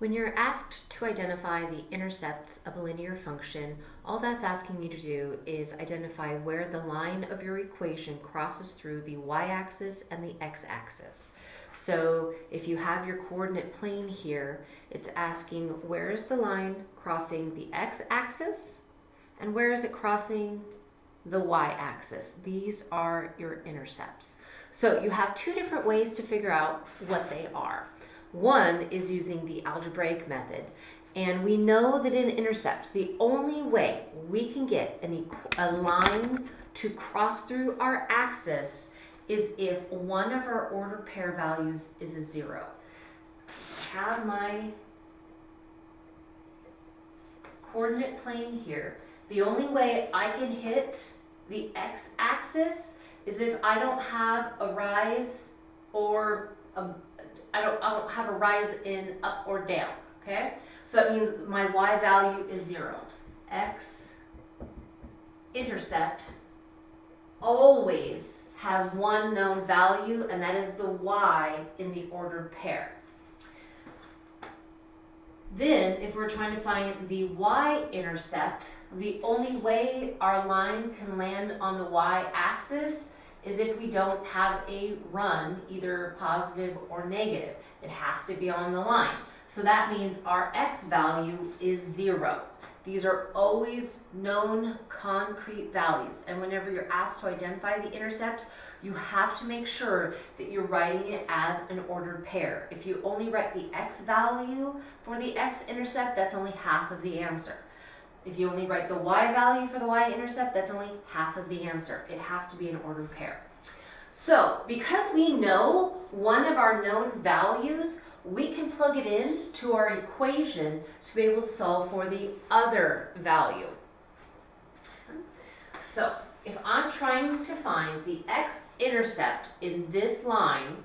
When you're asked to identify the intercepts of a linear function, all that's asking you to do is identify where the line of your equation crosses through the y-axis and the x-axis. So if you have your coordinate plane here, it's asking where is the line crossing the x-axis and where is it crossing the y-axis. These are your intercepts. So you have two different ways to figure out what they are. One is using the algebraic method. And we know that in intercepts, the only way we can get an a line to cross through our axis is if one of our ordered pair values is a zero. Have my coordinate plane here. The only way I can hit the x-axis is if I don't have a rise or a I don't, I don't have a rise in up or down, okay? So that means my y value is zero. X intercept always has one known value, and that is the y in the ordered pair. Then, if we're trying to find the y-intercept, the only way our line can land on the y-axis is if we don't have a run, either positive or negative. It has to be on the line. So that means our x value is zero. These are always known concrete values. And whenever you're asked to identify the intercepts, you have to make sure that you're writing it as an ordered pair. If you only write the x value for the x-intercept, that's only half of the answer. If you only write the y value for the y-intercept, that's only half of the answer. It has to be an ordered pair. So because we know one of our known values, we can plug it in to our equation to be able to solve for the other value. So if I'm trying to find the x-intercept in this line,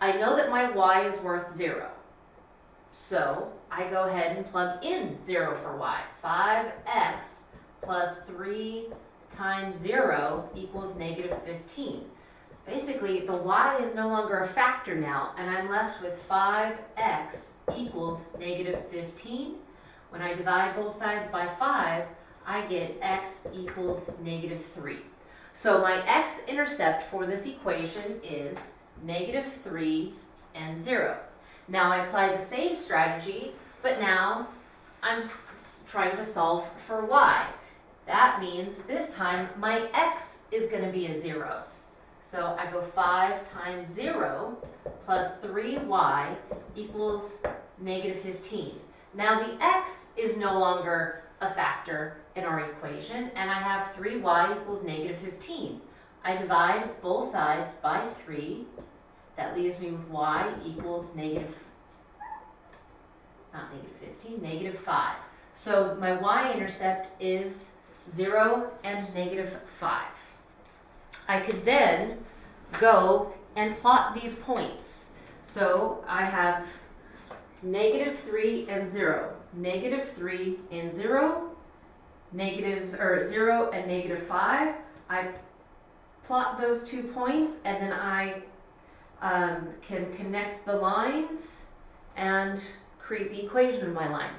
I know that my y is worth zero. So I go ahead and plug in 0 for y. 5x plus 3 times 0 equals negative 15. Basically, the y is no longer a factor now, and I'm left with 5x equals negative 15. When I divide both sides by 5, I get x equals negative 3. So my x-intercept for this equation is negative 3 and 0. Now I apply the same strategy, but now I'm trying to solve for y. That means this time my x is going to be a 0. So I go 5 times 0 plus 3y equals negative 15. Now the x is no longer a factor in our equation, and I have 3y equals negative 15. I divide both sides by 3 that leaves me with y equals negative, not negative 15, negative 5. So my y-intercept is 0 and negative 5. I could then go and plot these points. So I have negative 3 and 0, negative 3 and 0, negative, or 0 and negative 5. I plot those two points and then I um, can connect the lines and create the equation of my line.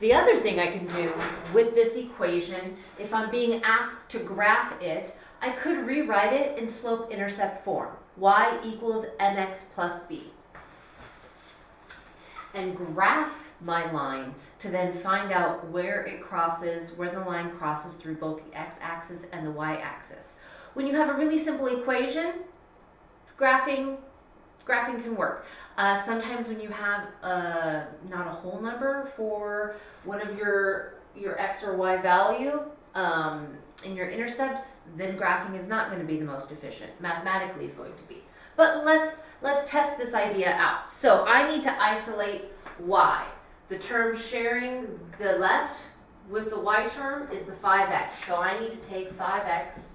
The other thing I can do with this equation, if I'm being asked to graph it, I could rewrite it in slope-intercept form. y equals mx plus b. And graph my line to then find out where it crosses, where the line crosses through both the x-axis and the y-axis. When you have a really simple equation, graphing graphing can work. Uh, sometimes when you have a, not a whole number for one of your, your x or y value um, in your intercepts, then graphing is not going to be the most efficient. Mathematically is going to be. But let's, let's test this idea out. So I need to isolate y. The term sharing the left with the y term is the 5x. So I need to take 5x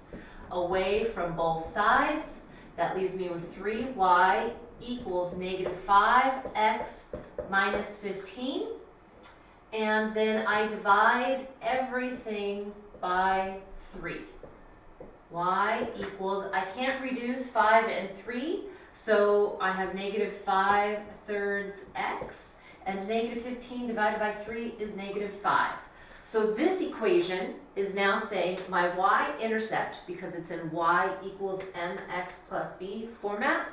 away from both sides that leaves me with 3y equals negative 5x minus 15. And then I divide everything by 3. y equals, I can't reduce 5 and 3, so I have negative 5 thirds x. and negative 15 divided by 3 is negative 5. So this equation is now saying my y-intercept, because it's in y equals mx plus b format,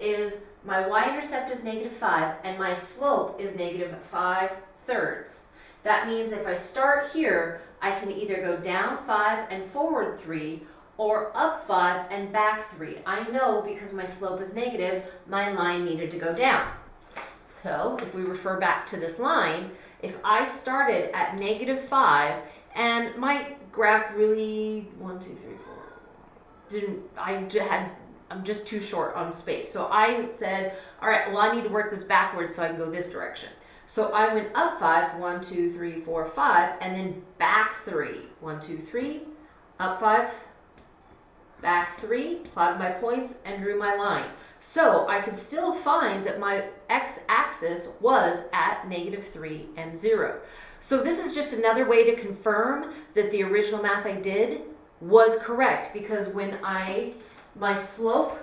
is my y-intercept is negative 5 and my slope is negative 5 thirds. That means if I start here, I can either go down 5 and forward 3 or up 5 and back 3. I know because my slope is negative, my line needed to go down. So if we refer back to this line, if I started at negative 5 and my graph really, one, two, three, four, didn't, I had, I'm just too short on space. So I said, all right, well, I need to work this backwards so I can go this direction. So I went up five, one, two, three, four, five, and then back three. One, two, three, up five, back three, plotted my points, and drew my line. So I could still find that my x-axis was at negative 3 and 0. So this is just another way to confirm that the original math I did was correct because when I, my slope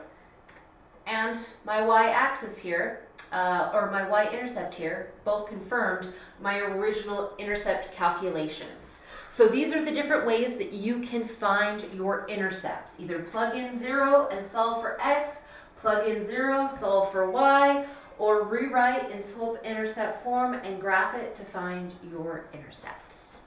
and my y-axis here, uh, or my y-intercept here, both confirmed my original intercept calculations. So these are the different ways that you can find your intercepts. Either plug in 0 and solve for x, plug in 0, solve for y, or rewrite in slope intercept form and graph it to find your intercepts.